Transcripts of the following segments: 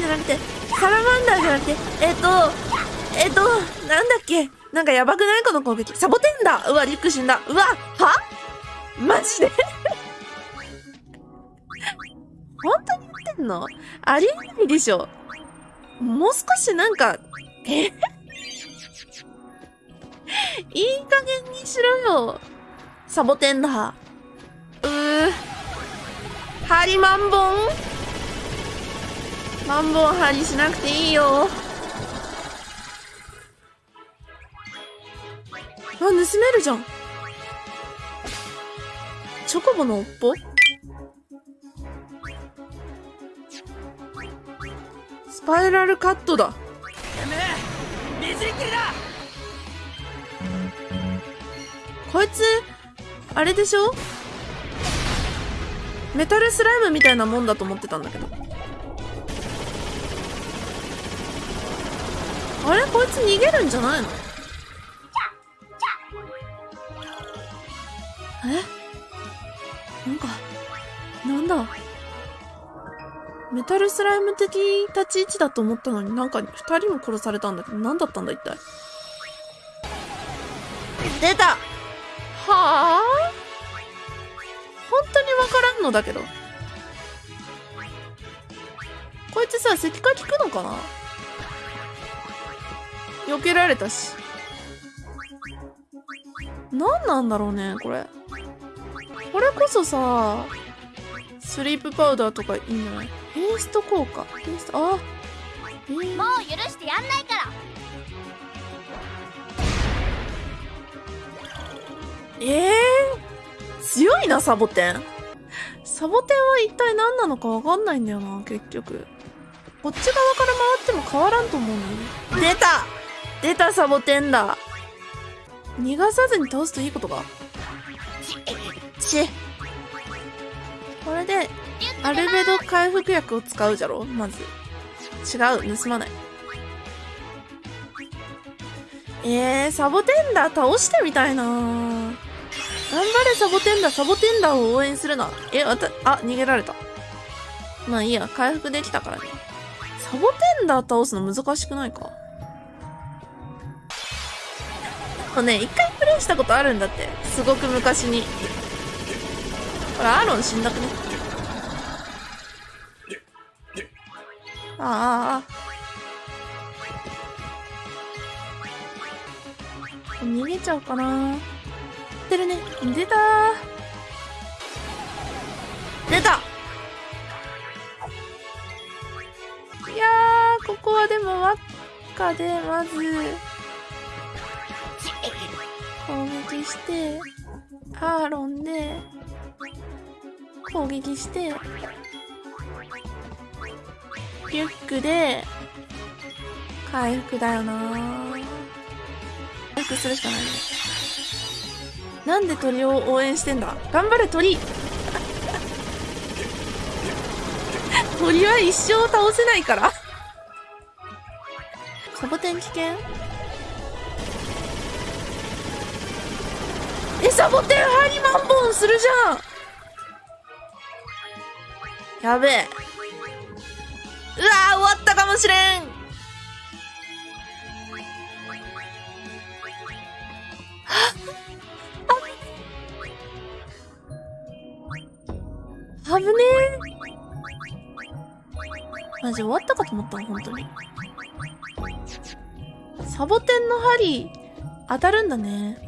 じゃなくて、サラマンダーじゃなくて、えっ、と、えっ、と、なんだっけ？なんかやばくない？この攻撃。サボテンだうわ、リュック死んだ。うわ、は？マジで？本当に言ってんの？ありえないでしょ。もう少しなんか、え？いい加減にしろよ。サボテンだ。うー。ハリマンボン？針万本万本針しなくていいよ。あ、盗めるじゃん。チョコボの尾っぽ？スパイラルカットだこいつ、あれでしょ？メタルスライムみたいなもんだと思ってたんだけど。あれ？こいつ逃げるんじゃないの？え？なんか、なんだ？メタルスライム的立ち位置だと思ったのになんか二人も殺されたんだけど何だったんだ一体？出た！はあ？本当にわからんのだけど。こいつさ石化効くのかな？避けられたし。何なんだろうねこれ。これこそさスリープパウダーとかいいんじゃない？ヘイスト効果。ヘイスト。あえー、もう許してやんないから。えー、強いなサボテン。サボテンは一体何なのかわかんないんだよな結局。こっち側から回っても変わらんと思うのに。出た出たサボテンだ。逃がさずに倒すといいことがちこれでアルベド回復薬を使うじゃろ？まず。違う盗まない。えー、サボテンダー倒してみたいな。頑張れサボテンダーサボテンダーを応援するな。えわたあ逃げられた。まあいいや回復できたからね。サボテンダー倒すの難しくないか？もうね、一回プレイしたことあるんだって。すごく昔に。これ、アーロン死んだくね。ああ、あ。逃げちゃおうかな。出るね。出た出たいや、ここはでも輪っかで、まず、撃して、アーロンで、攻撃して、リュックで、回復だよな回復するしかないね。なんで鳥を応援してんだ？頑張れ鳥 鳥は一生倒せないから。サボテン危険え、サボテン針万本するじゃんやべえ。うわ終わったかもしれんあぶねえ。マジ終わったかと思ったの、本当に。サボテンの針、当たるんだね。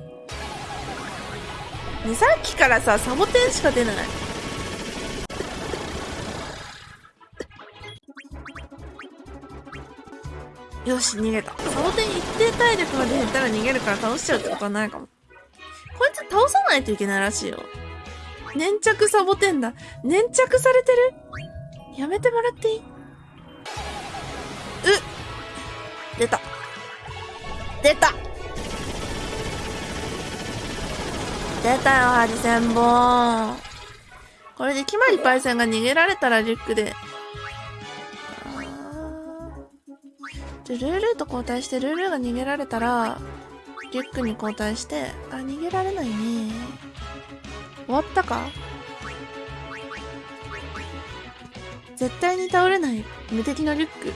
ね、さっきからさ、サボテンしか出ない。よし、逃げた。サボテン一定体力まで減ったら逃げるから倒しちゃうってことはないかも。こいつ倒さないといけないらしいよ。粘着サボテンだ。粘着されてる？やめてもらっていい？う出た。出た出たよ、ハリセンボン。これで決まりパイセンが逃げられたらリュックで。あじゃ、ルールーと交代して、ルールーが逃げられたら、リュックに交代して、あ、逃げられないね。終わったか？絶対に倒れない無敵のリュック。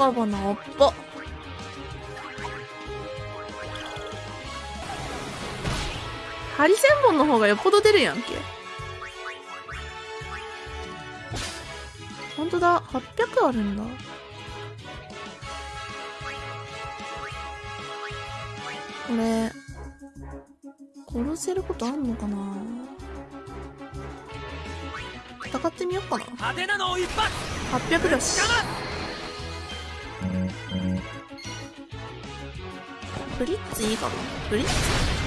コボのおっぽ。ハリセンボンの方がよっぽど出るやんけ。ほんとだ、800あるんだ。これ、殺せることあんのかな？戦ってみようかな。派手なのを一発800だし。ブリッツいいかも。ブリッツ？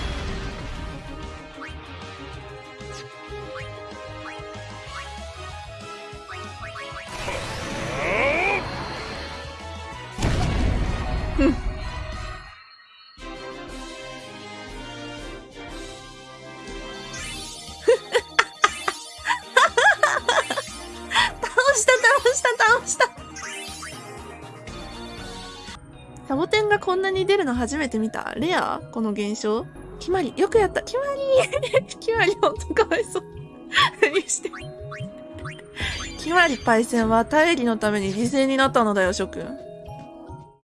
こんなに出るの初めて見た？レア？この現象？決まり、よくやった。決まり 決まり、ほんとかわいそう。何して決まりパイセンは頼りのために犠牲になったのだよ、諸君。